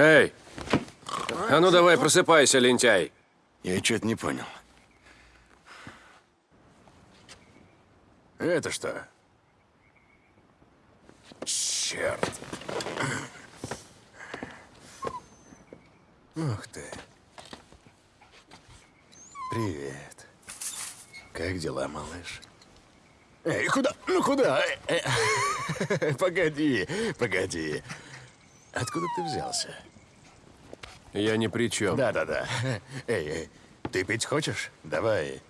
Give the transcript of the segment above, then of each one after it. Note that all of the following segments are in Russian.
Эй! А ну давай, просыпайся, лентяй. Я что-то не понял. Это что? Черт. Ух ты. Привет. Как дела, малыш? Эй, куда? Ну куда? Э, э, Погоди, погоди. Откуда ты взялся? Я ни при чем. Да-да-да. Эй, эй, ты пить хочешь? Давай.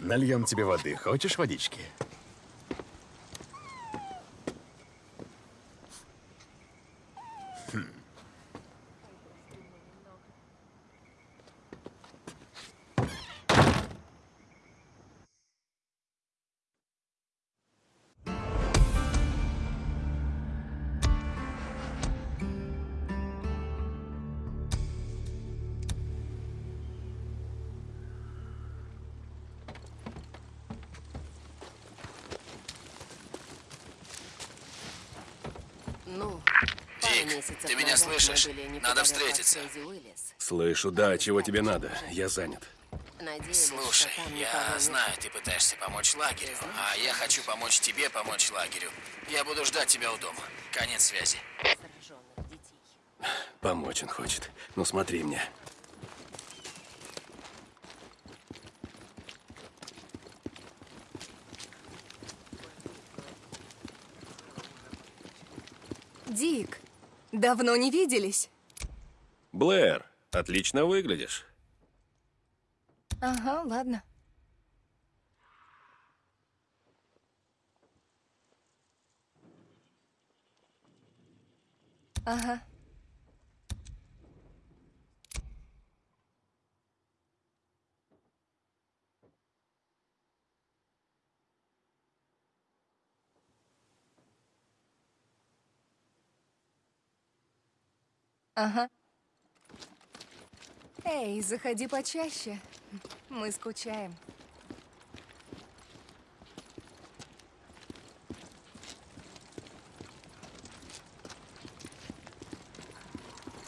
Нальем тебе воды. Хочешь водички? Надо встретиться. Слышу, да, чего тебе надо? Я занят. Слушай, я знаю, ты пытаешься помочь лагерю, а я хочу помочь тебе помочь лагерю. Я буду ждать тебя у дома. Конец связи. Помочь он хочет. Ну смотри мне. Дик, давно не виделись. Блэр, отлично выглядишь. Ага, ладно. Ага. Ага. Эй, заходи почаще. Мы скучаем.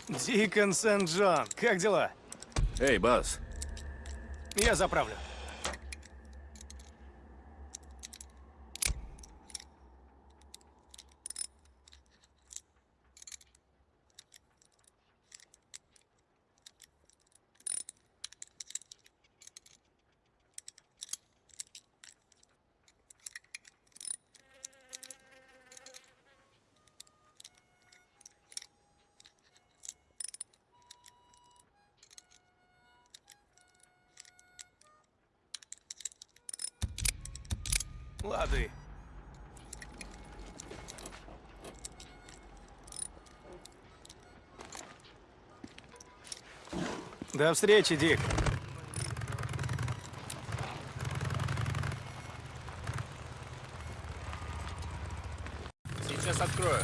Дикон Сент-Джон, как дела? Эй, Бас, Я заправлю. Лады. До встречи, Дик. Сейчас открою.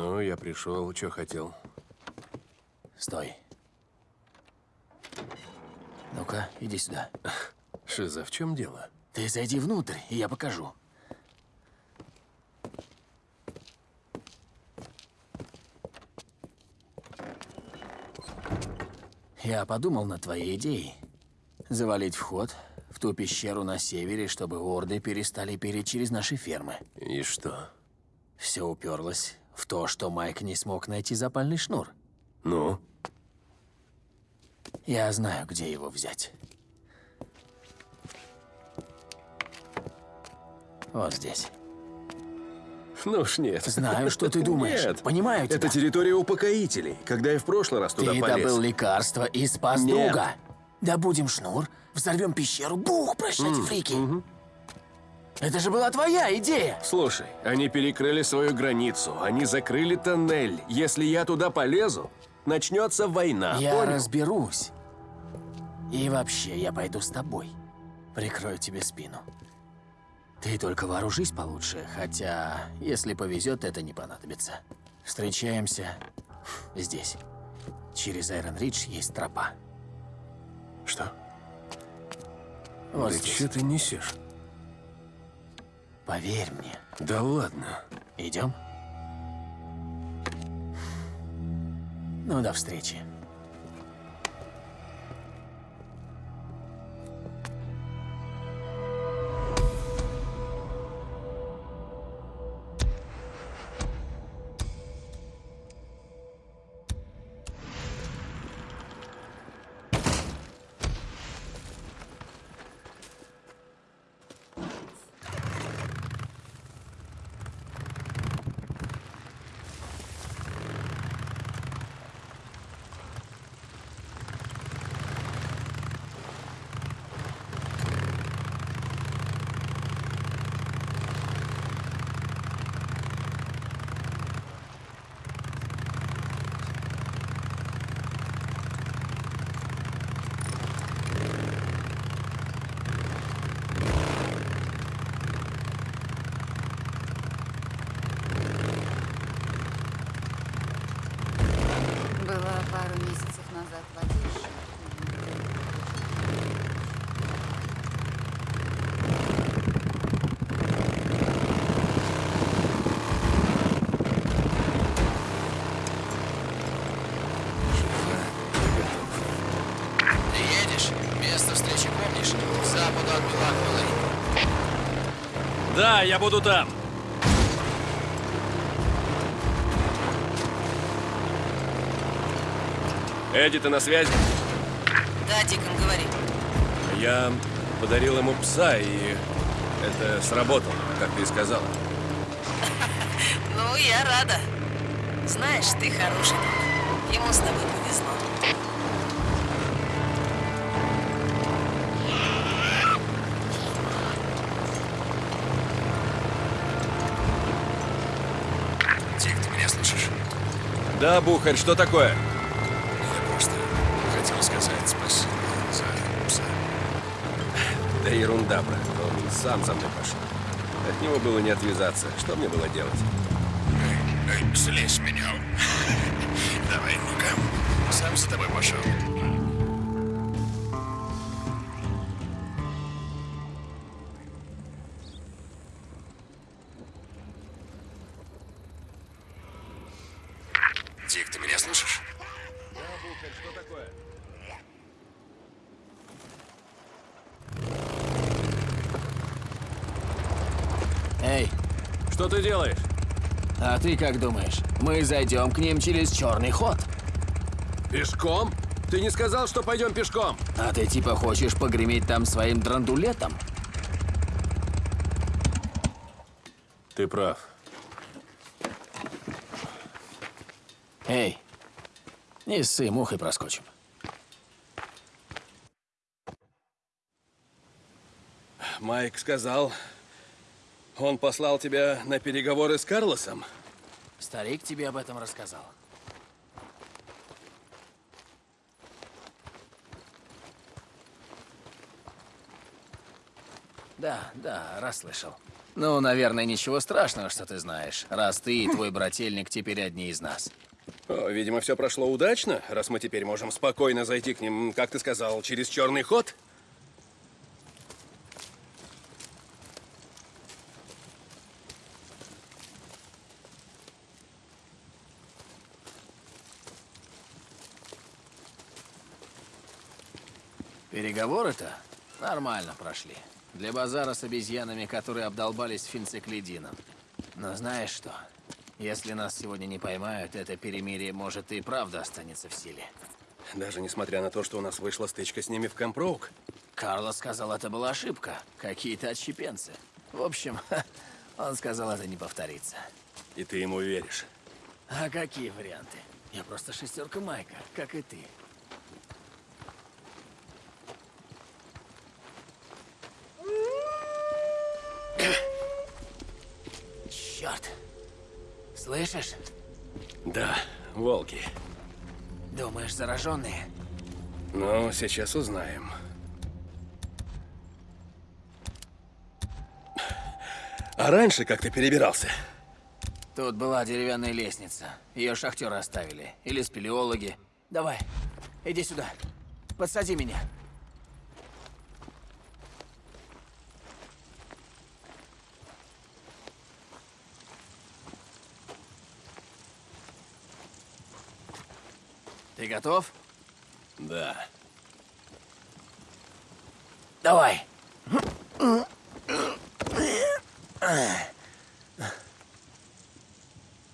ну, я пришел, что хотел. Стой. Ну-ка, иди сюда. Шиза, в чем дело? Ты зайди внутрь, и я покажу. Я подумал над твоей идеей. Завалить вход в ту пещеру на севере, чтобы орды перестали переть через наши фермы. И что? Все уперлось в то, что Майк не смог найти запальный шнур. Ну? Я знаю, где его взять. Вот здесь. Ну уж нет. Знаю, что ты думаешь. Нет. Понимаю тебя. Это территория упокоителей. Когда я в прошлый раз туда Ты полез... добыл лекарство и спас Нет. друга. Добудем шнур, взорвем пещеру, бух, прощайте, фрики. Это же была твоя идея. Слушай, они перекрыли свою границу, они закрыли тоннель. Если я туда полезу, начнется война. Я понял? разберусь. И вообще, я пойду с тобой. Прикрою тебе спину. Ты только вооружись получше, хотя, если повезет, это не понадобится. Встречаемся здесь. Через Айрон Ридж есть тропа. Что? Вот да здесь. что ты несешь? Поверь мне. Да ладно. Идем? Ну, до встречи. Да, я буду там. Эдди, ты на связи? Да, Дикон, говори. Я подарил ему пса, и это сработало, как ты и сказала. Ну, я рада. Знаешь, ты хороший. Ему с тобой повезло. Да, Бухарь, что такое? Я просто хотел сказать спасибо за пса. Да ерунда, брат. Он сам за мной пошел. От него было не отвязаться. Что мне было делать? Эй, эй, слезь меня. Давай, ну-ка. Сам за тобой пошел. Ты как думаешь? Мы зайдем к ним через черный ход. Пешком? Ты не сказал, что пойдем пешком? А ты типа хочешь погреметь там своим драндулетом? Ты прав. Эй, не ссы, мухой проскочим. Майк сказал, он послал тебя на переговоры с Карлосом. Старик тебе об этом рассказал. Да, да, расслышал. Ну, наверное, ничего страшного, что ты знаешь, раз ты и твой брательник теперь одни из нас. О, видимо, все прошло удачно, раз мы теперь можем спокойно зайти к ним, как ты сказал, через черный ход. Переговоры-то нормально прошли. Для базара с обезьянами, которые обдолбались финциклидином. Но знаешь что? Если нас сегодня не поймают, это перемирие может и правда останется в силе. Даже несмотря на то, что у нас вышла стычка с ними в Кэмп-Роук. Карлос сказал, это была ошибка. Какие-то отщепенцы. В общем, Он сказал, это не повторится. И ты ему веришь? А какие варианты? Я просто шестерка Майка, как и ты. Черт! Слышишь? Да, волки. Думаешь, зараженные? Ну, сейчас узнаем. А раньше как ты перебирался? Тут была деревянная лестница. Ее шахтеры оставили. Или спелеологи. Давай, иди сюда. Подсади меня. Ты готов? Да. Давай.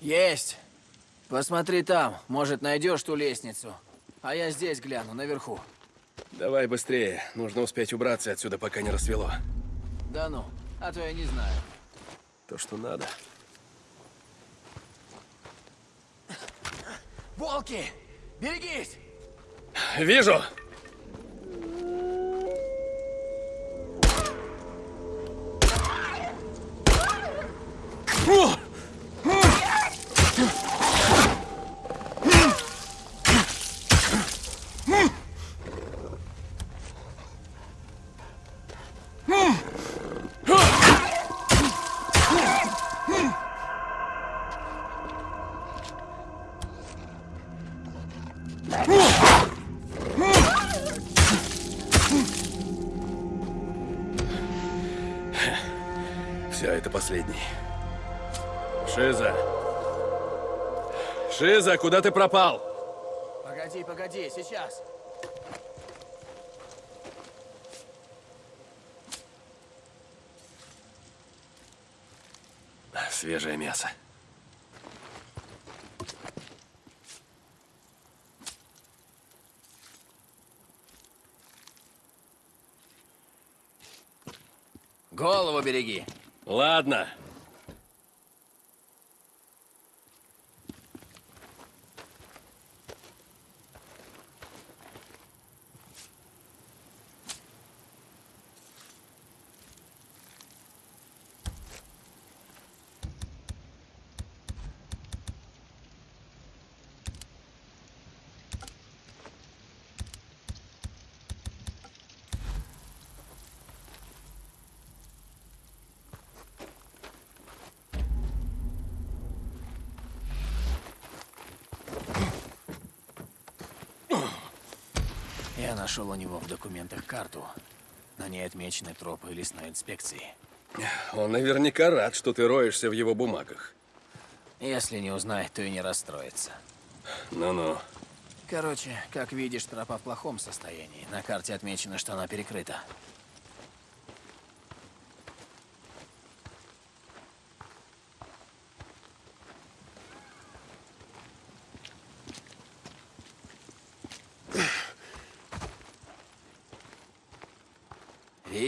Есть. Посмотри там. Может, найдешь ту лестницу. А я здесь гляну, наверху. Давай быстрее. Нужно успеть убраться отсюда, пока не рассвело. Да ну, а то я не знаю. То, что надо. Волки! Берегись! Вижу! Все, Шиза, куда ты пропал? Погоди, погоди, сейчас. Свежее мясо. Голову береги. Ладно. Я нашел у него в документах карту. На ней отмечены тропы лесной инспекции. Он наверняка рад, что ты роешься в его бумагах. Если не узнает, то и не расстроится. Ну-ну. Короче, как видишь, тропа в плохом состоянии. На карте отмечено, что она перекрыта.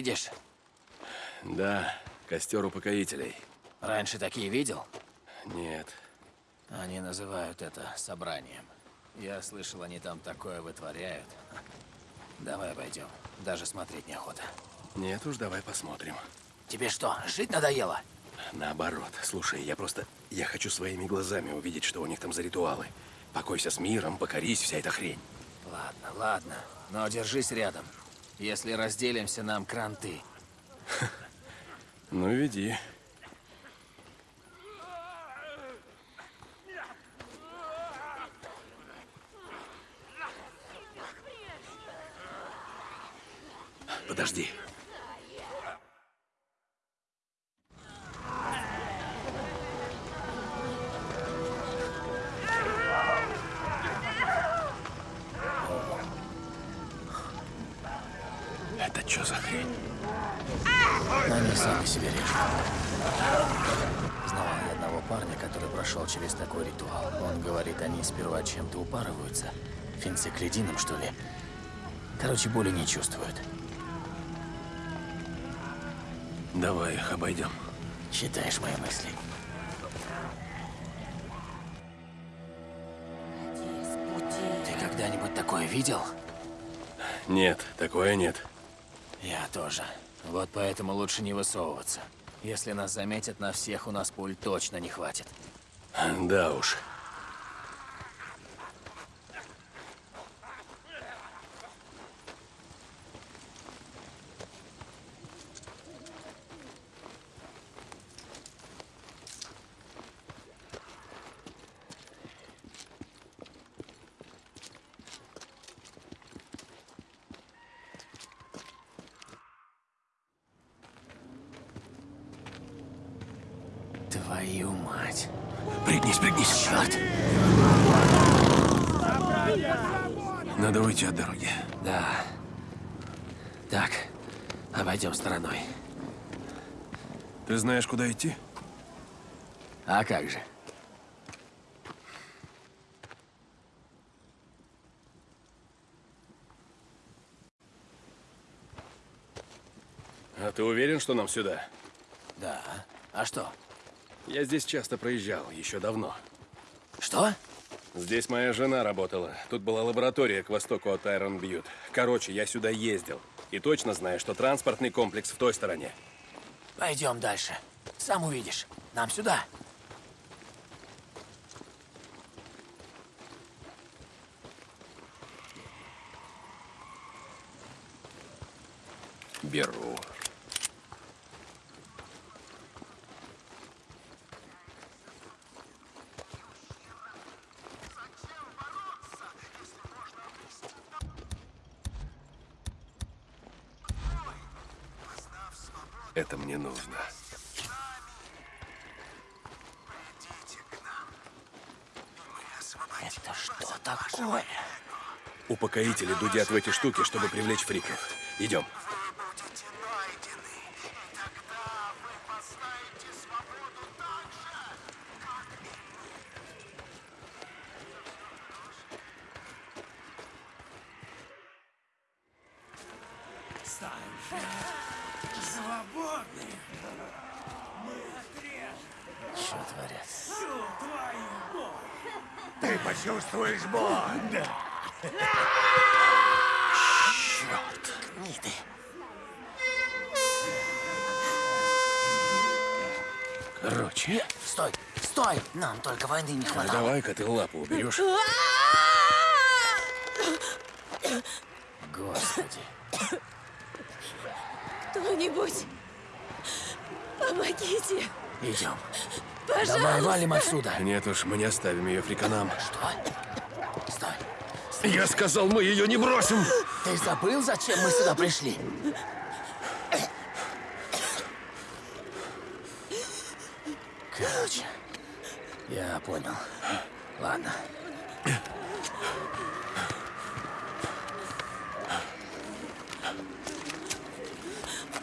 Видишь? Да, костер упокоителей. Раньше такие видел? Нет. Они называют это собранием. Я слышал, они там такое вытворяют. Давай пойдем. Даже смотреть неохота. Нет уж, давай посмотрим. Тебе что, жить надоело? Наоборот. Слушай, я просто... Я хочу своими глазами увидеть, что у них там за ритуалы. Покойся с миром, покорись, вся эта хрень. Ладно, ладно. Но держись рядом. Если разделимся, нам кранты. Ну, веди. Короче, боли не чувствуют. Давай их обойдем. Читаешь мои мысли. Ты когда-нибудь такое видел? Нет, такое нет. Я тоже. Вот поэтому лучше не высовываться. Если нас заметят на всех, у нас пуль точно не хватит. Да уж. Твою мать. Пригнись, пригнись. Черт! Надо уйти от дороги. Да. Так, обойдем стороной. Ты знаешь, куда идти? А как же? А ты уверен, что нам сюда? Да. А что? Я здесь часто проезжал, еще давно. Что? Здесь моя жена работала. Тут была лаборатория к востоку от Айрон Бьют. Короче, я сюда ездил. И точно знаю, что транспортный комплекс в той стороне. Пойдем дальше. Сам увидишь. Нам сюда. Беру. Это мне нужно. Это что такое? Упокоители дудят в эти штуки, чтобы привлечь фриков. Идем. Что творят? Ты почувствуешь боль. Гниды. Короче, Нет, стой, стой! Нам только войны не ну хватало. давай-ка ты лапу уберешь. Господи. Кто-нибудь, помогите. Идем. Давай валим отсюда. Нет уж, мы не оставим ее фриканам. Что? Я сказал, мы ее не бросим! Ты забыл, зачем мы сюда пришли? Короче, я понял. Ладно.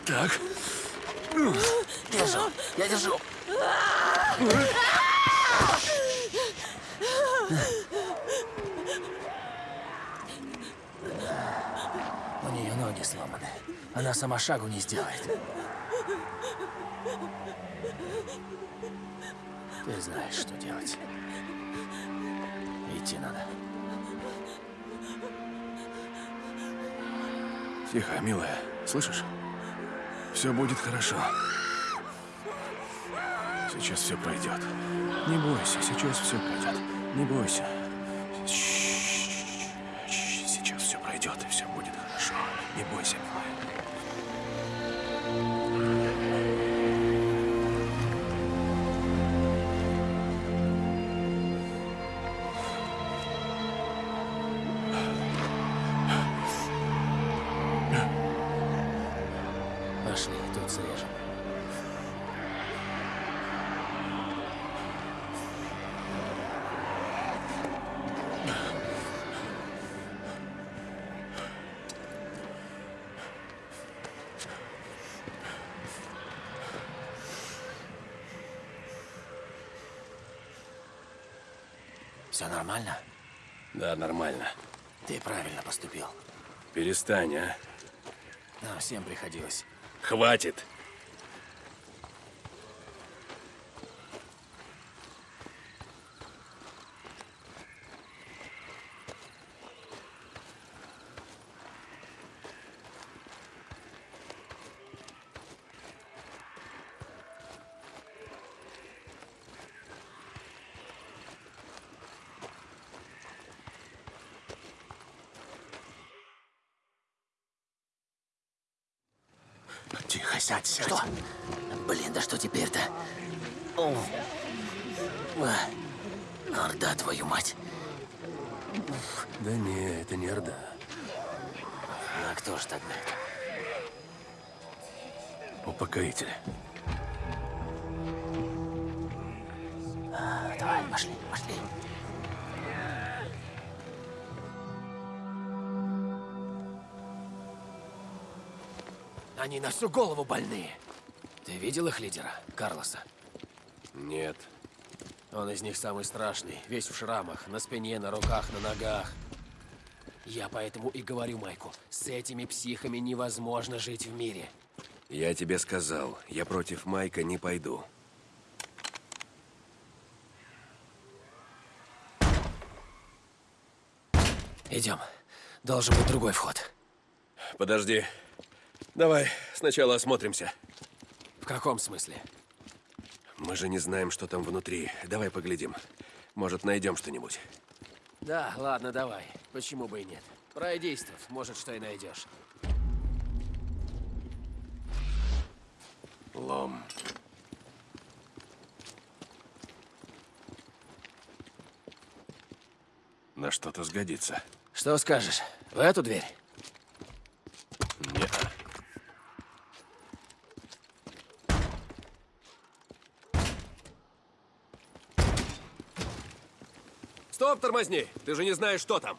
Так, Держу, я держу. У нее ноги сломаны. Она сама шагу не сделает. Ты знаешь, что делать. Идти надо. тихо, милая. Слышишь? Все будет хорошо. Сейчас все пройдет. Не бойся, сейчас все пройдет. Не бойся. Ш-ш-ш. Нормально? Да, нормально. Ты правильно поступил. Перестань, а. Нам всем приходилось. Хватит. Сядь, сядь. Что? Блин, да что теперь-то? А. Орда, твою мать. Да не, это не Орда. А кто ж тогда? Упокоитель. Давай, пошли, пошли. Они на всю голову больные. Ты видел их лидера, Карлоса? Нет. Он из них самый страшный, весь в шрамах, на спине, на руках, на ногах. Я поэтому и говорю Майку, с этими психами невозможно жить в мире. Я тебе сказал, я против Майка не пойду. Идем. Должен быть другой вход. Подожди. Давай сначала осмотримся. В каком смысле? Мы же не знаем, что там внутри. Давай поглядим. Может, найдем что-нибудь. Да, ладно, давай. Почему бы и нет? Пройдействов, может, что и найдешь. Лом. На что-то сгодится. Что скажешь? В эту дверь? Стоп, тормозни! Ты же не знаешь, что там.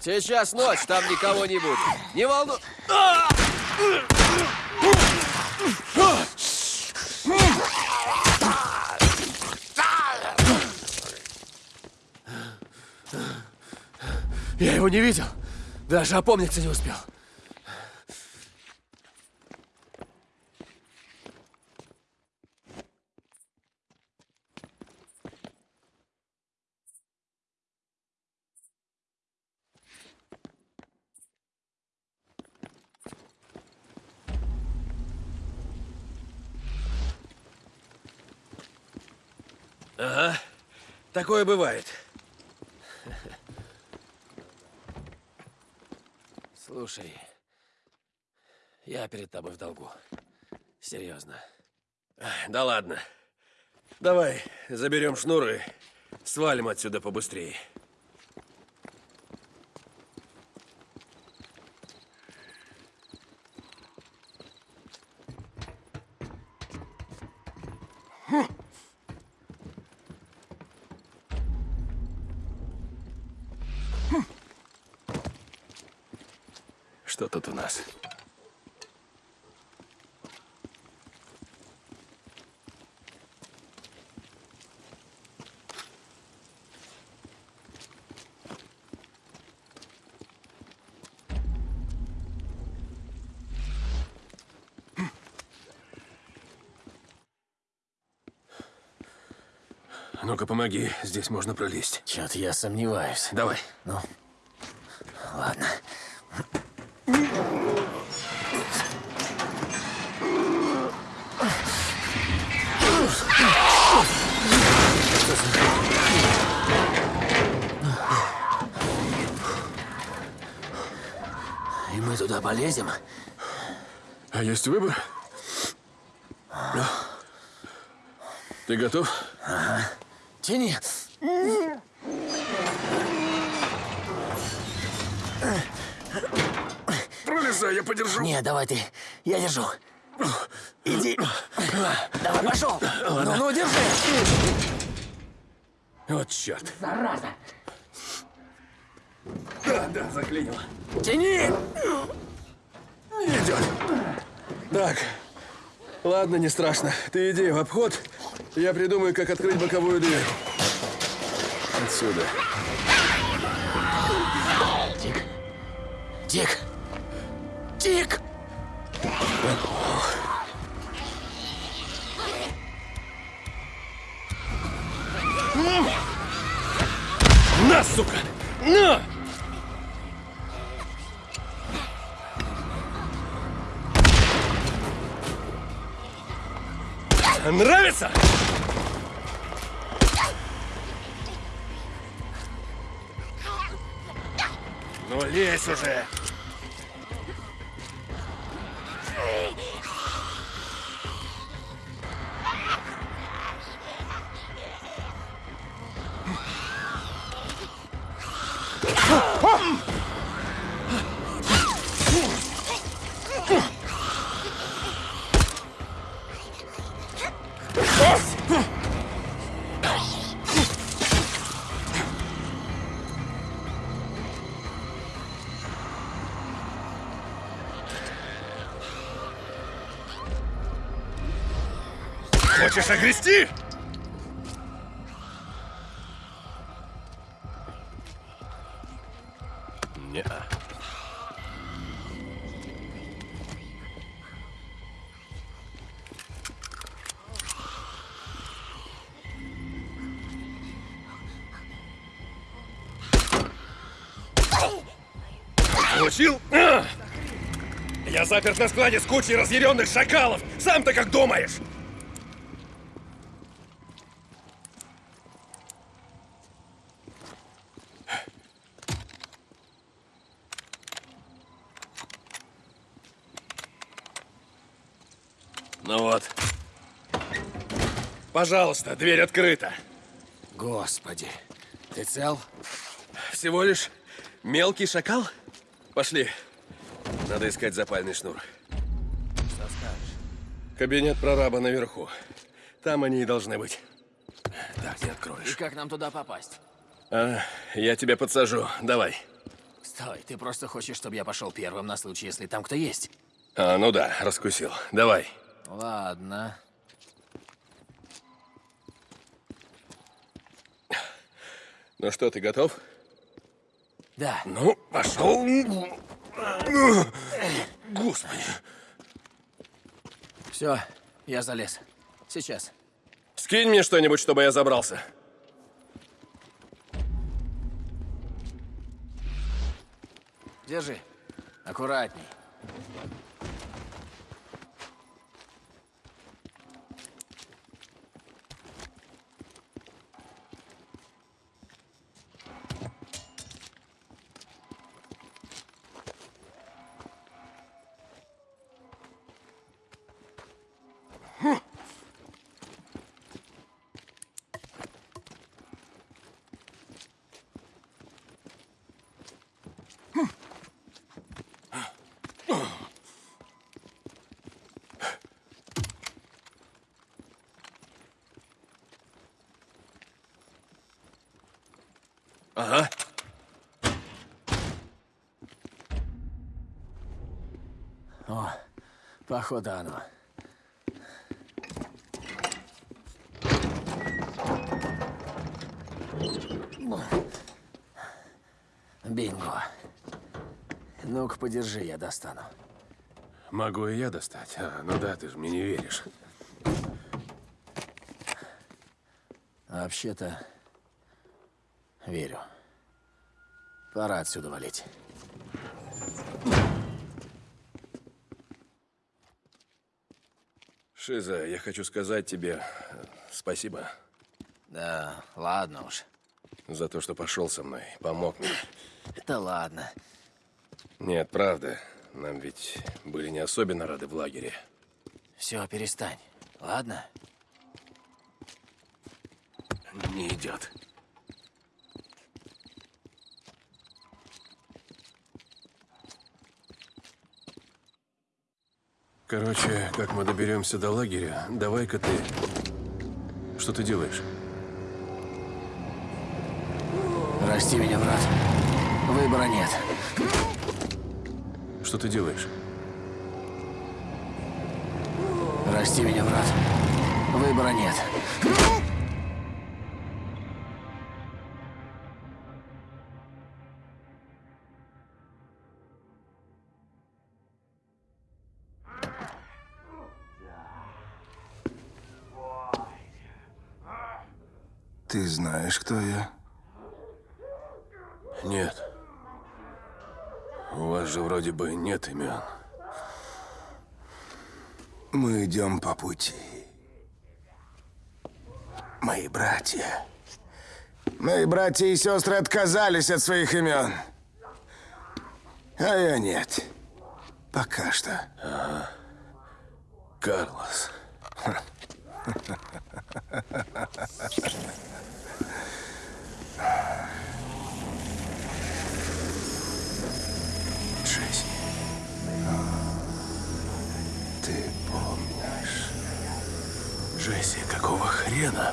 Сейчас ночь, там никого не будет. Не волну... Я его не видел. Даже опомниться не успел. Такое бывает. Слушай, я перед тобой в долгу. Серьезно. Да ладно. Давай, заберем шнуры, свалим отсюда побыстрее. Что тут у нас? Ну-ка, помоги. Здесь можно пролезть. Чё-то я сомневаюсь. Давай. Ну, ладно. И мы туда полезем? А есть выбор? Ты готов? Тяни. Пролезай, я подержу. Не, давай ты. Я держу. Иди. Давай, пошел. Ну, ну, держи. Вот черт. Зараза. Да, да, заклинило. Тяни. Идет. Так. Ладно, не страшно. Ты иди в обход. Я придумаю, как открыть боковую дверь. Отсюда. Тик. Тик. Тик. На, сука! На! Нравится? Ну, лезь уже. Хочешь огрести? Не. Получил? Я заперт на складе с кучей разъяренных шакалов. Сам-то как думаешь? Ну вот. Пожалуйста, дверь открыта. Господи, ты цел? Всего лишь мелкий шакал? Пошли. Надо искать запальный шнур. Что скажешь? Кабинет прораба наверху. Там они и должны быть. Так, ты И откроешь. как нам туда попасть? А, я тебя подсажу. Давай. Стой, ты просто хочешь, чтобы я пошел первым на случай, если там кто есть? А, ну да, раскусил. Давай. Ладно. Ну что, ты готов? Да. Ну, пошел. Господи. Все, я залез. Сейчас. Скинь мне что-нибудь, чтобы я забрался. Держи. Аккуратней. Ага. О, походу оно. Бинго. Ну-ка, подержи, я достану. Могу и я достать. А, ну да, ты же мне не веришь. А Вообще-то, верю. Пора отсюда валить. Шиза, я хочу сказать тебе э, спасибо Да, ладно уж. за то, что пошел со мной, помог мне. Да ладно. Нет, правда. Нам ведь были не особенно рады в лагере. Все, перестань. Ладно? Не идет. Короче, как мы доберемся до лагеря, давай-ка ты... Что ты делаешь? Прости меня, брат. Выбора нет. Что ты делаешь? Прости меня, брат. Выбора нет. Ты знаешь, кто я? Нет. У вас же вроде бы нет имен. Мы идем по пути. мои братья. Мои братья и сестры отказались от своих имен. А я нет. Пока что. Карлос. Джесси. хрена?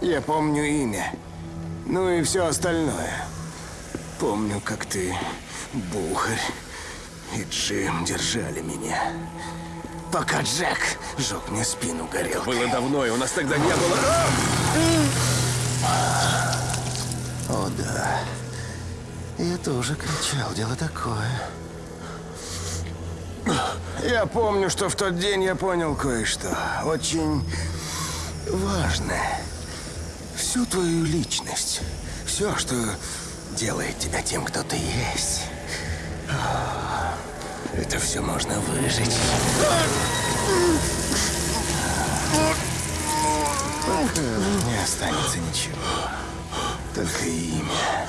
Я помню имя. Ну и все остальное. Помню, как ты, Бухарь и Джим держали меня. Пока Джек жег мне спину горел. Было давно, и у нас тогда не было... О, да. Я тоже кричал, дело такое. Я помню, что в тот день я понял кое-что. Очень важное. Всю твою личность. Все, что делает тебя тем, кто ты есть. Это все можно выжить. Не останется ничего. Только имя.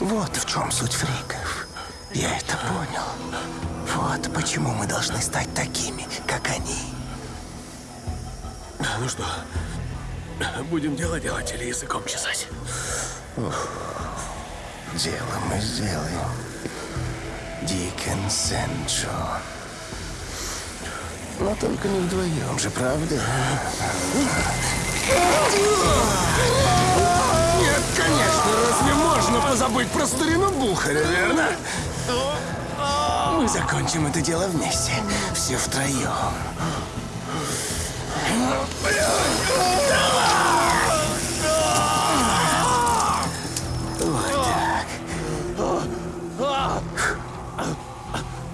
Вот в чем суть фриков. Я это понял. Вот почему мы должны стать такими, как они. Ну что, будем дело делать или языком чесать? Дело мы сделаем. Дикен Сент-Джон. Но только не вдвоем же, правда? Нет, конечно, разве можно позабыть про старину Бухаря, верно? Мы закончим это дело вместе, все втроем.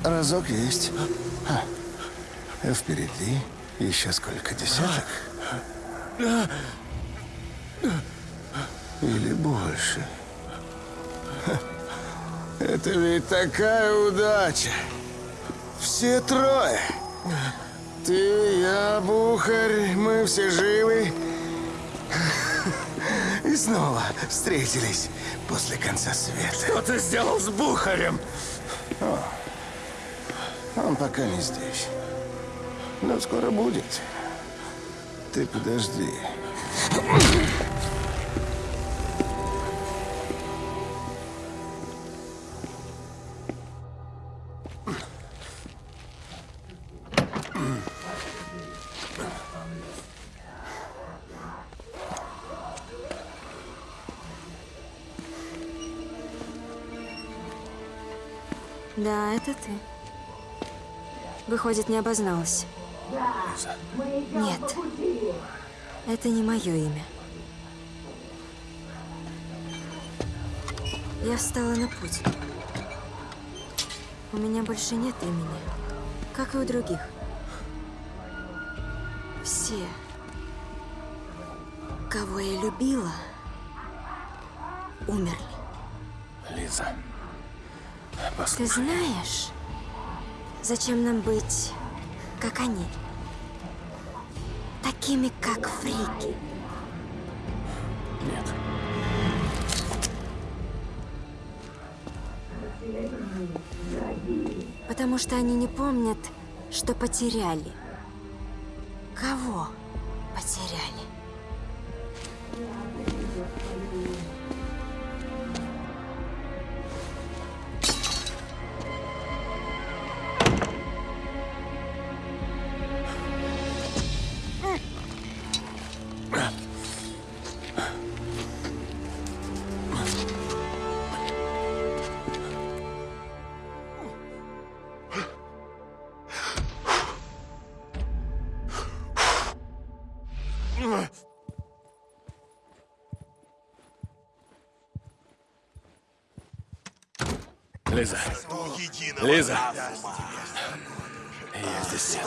Разок есть. А впереди еще сколько десяток? Или больше. Это ведь такая удача. Все трое. Ты, я, Бухарь, мы все живы. И снова встретились после конца света. Что ты сделал с Бухарем? Он пока не здесь. Но скоро будет. Ты подожди. Это ты. Выходит, не обозналась. Нет. Это не мое имя. Я встала на путь. У меня больше нет имени, как и у других. Все, кого я любила, умерли. Ты знаешь, зачем нам быть, как они? Такими, как фрики. Нет. Потому что они не помнят, что потеряли. Кого Лиза. Лиза. Я здесь.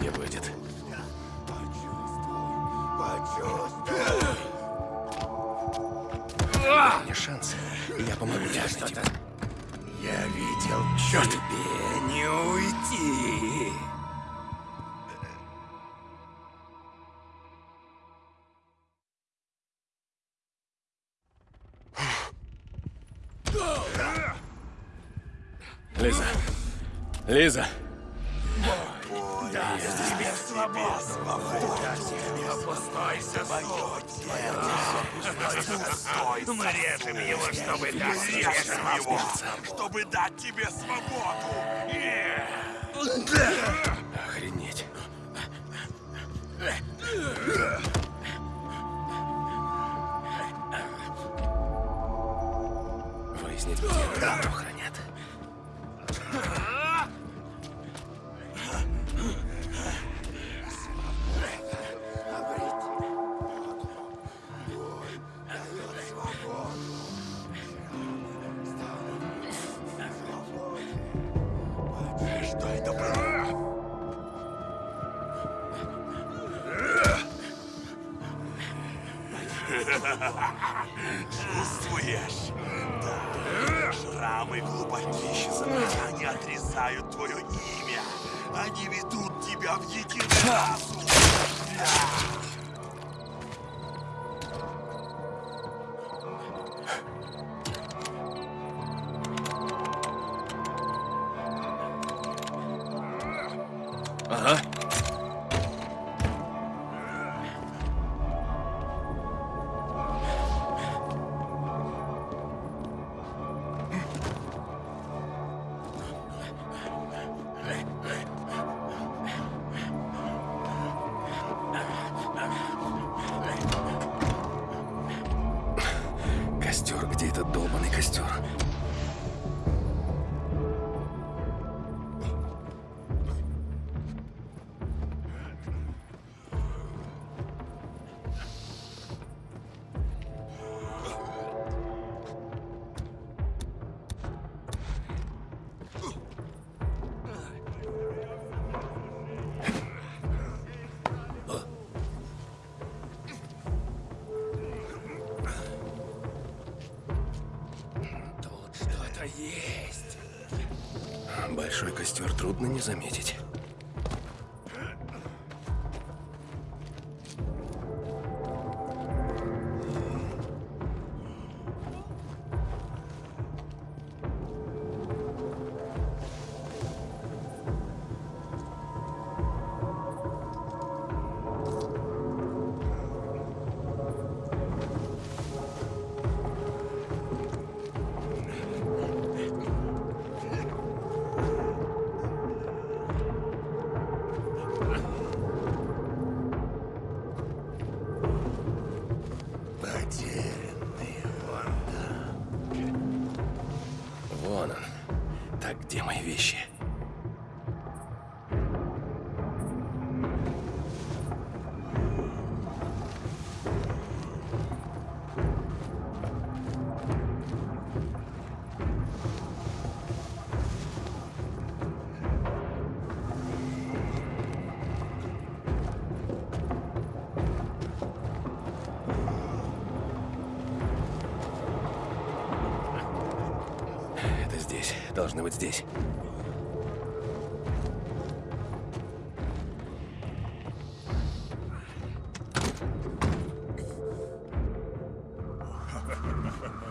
Не будет. Почувствуй. Почувствуй. Мне шанс. Я помогу тебе черт! Тебе не уйти! Лиза. Лиза. Тебе свободу! Охренеть. Выяснить, где хранят. Костер трудно не заметить.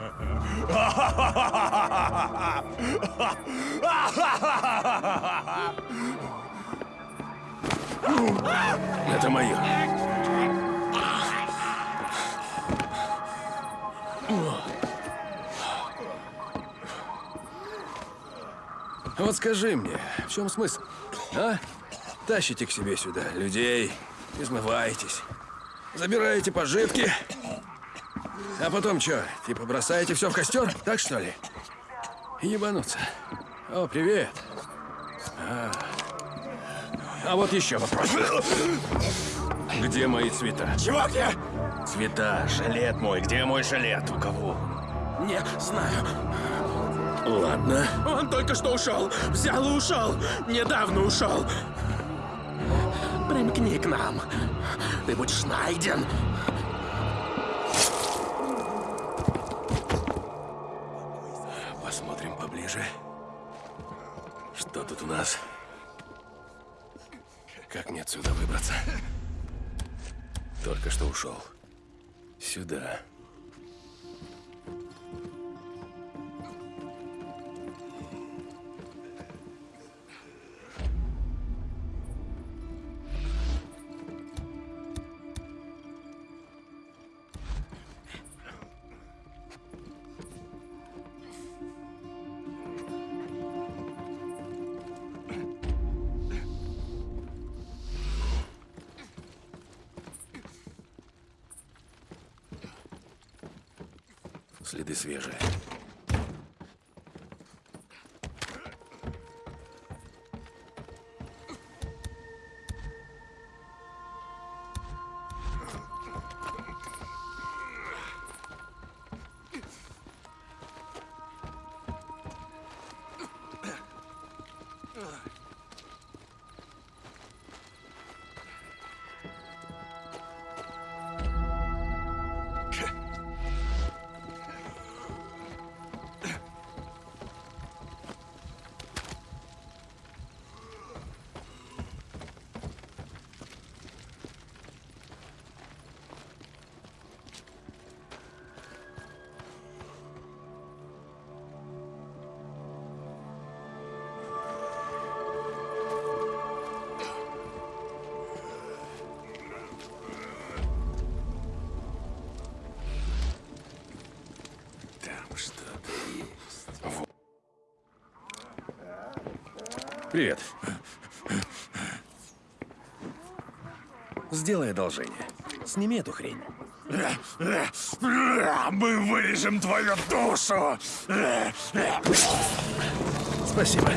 Это мое. Вот скажи мне, в чем смысл? А? Тащите к себе сюда людей, измываетесь, забираете пожитки, а потом что, типа бросаете все в костер, так что ли? Ебануться. О, привет. А, а вот еще вопрос. Где мои цвета? Чего где? Цвета, жилет мой, где мой жилет? У кого? Не знаю. Ладно. Он только что ушел. Взял и ушел. Недавно ушел. Примкни к нам. Ты будешь найден. Следы свежие. Сделай одолжение. Сними эту хрень. Мы вырежем твою душу! Спасибо.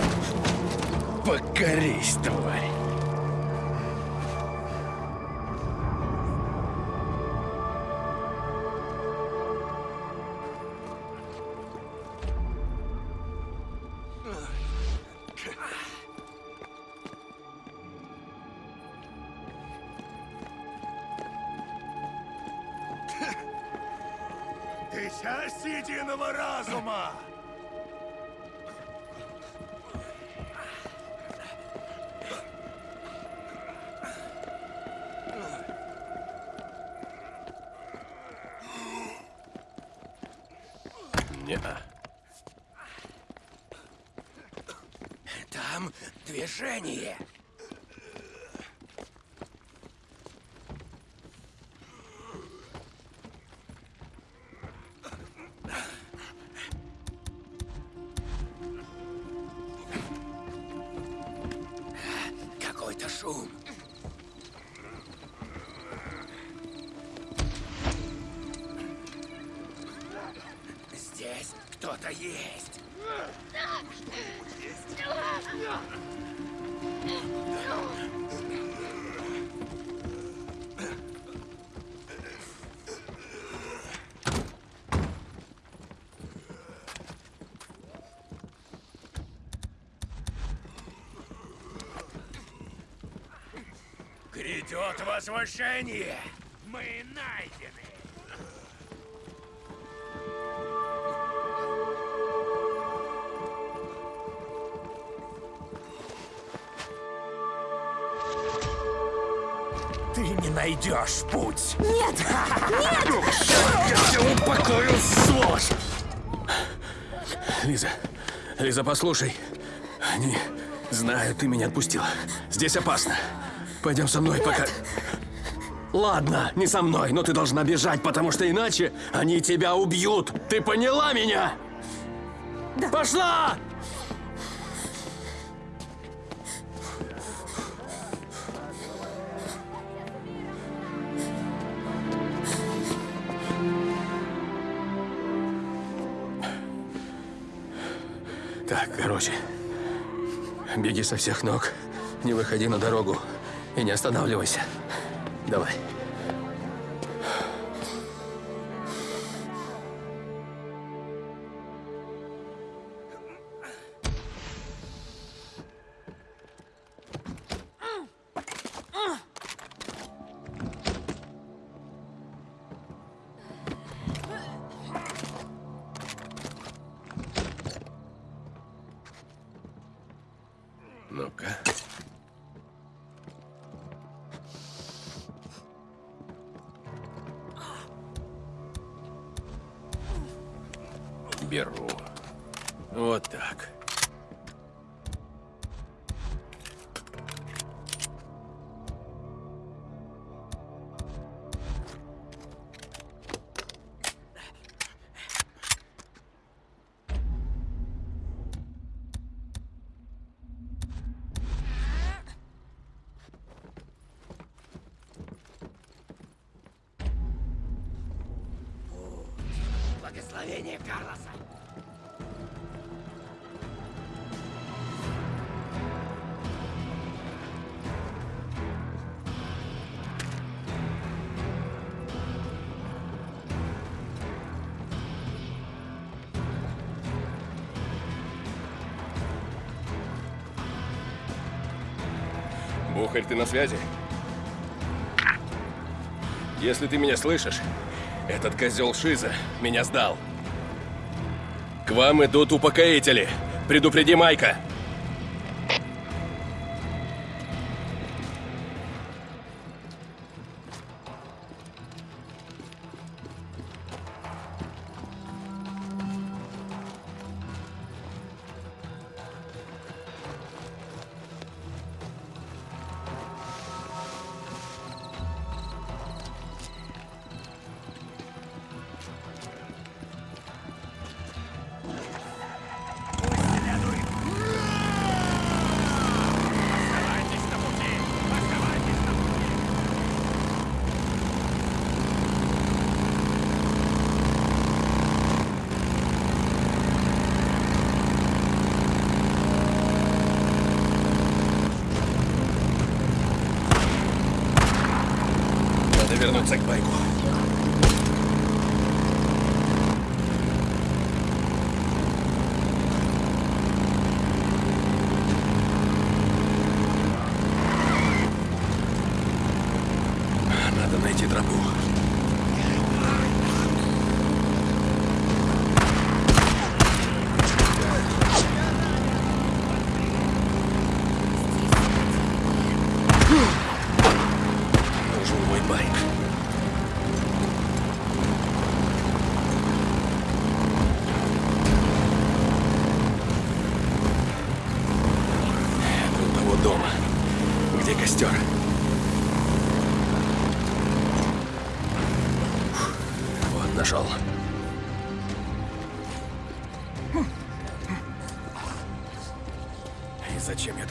Покорись, тварь. Грядет возвышение! Мы найдены! Ты не найдешь путь! Нет! Я все упокою, сволочь! Лиза, Лиза, послушай. Они знают, ты меня отпустила. Здесь опасно. Пойдем со мной, пока... Ладно, не со мной, но ты должна бежать, потому что иначе они тебя убьют. Ты поняла меня? Да. Пошла! Так, короче. Беги со всех ног. Не выходи на дорогу. И не останавливайся. Давай. Вот так. Бухарь, ты на связи? Если ты меня слышишь, этот козел Шиза меня сдал. К вам идут упокоители. Предупреди Майка.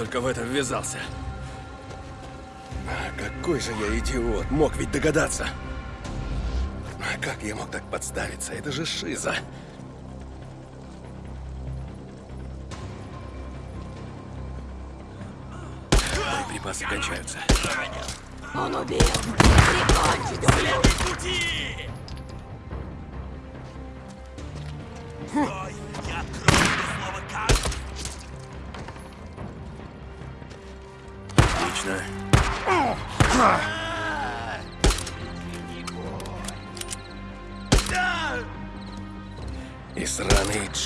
Только в это ввязался? А какой же я идиот, мог ведь догадаться. А как я мог так подставиться? Это же шиза. Боеприпасы кончаются. Отлично.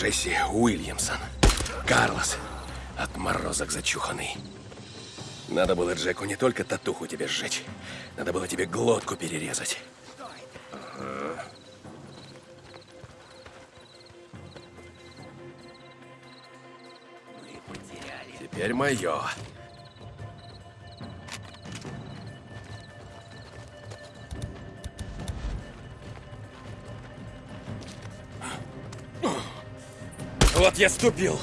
Джесси Уильямсон. Карлос. Отморозок зачуханный. Надо было Джеку не только татуху тебе сжечь. Надо было тебе глотку перерезать. Ага. Теперь мое. Вот я ступил.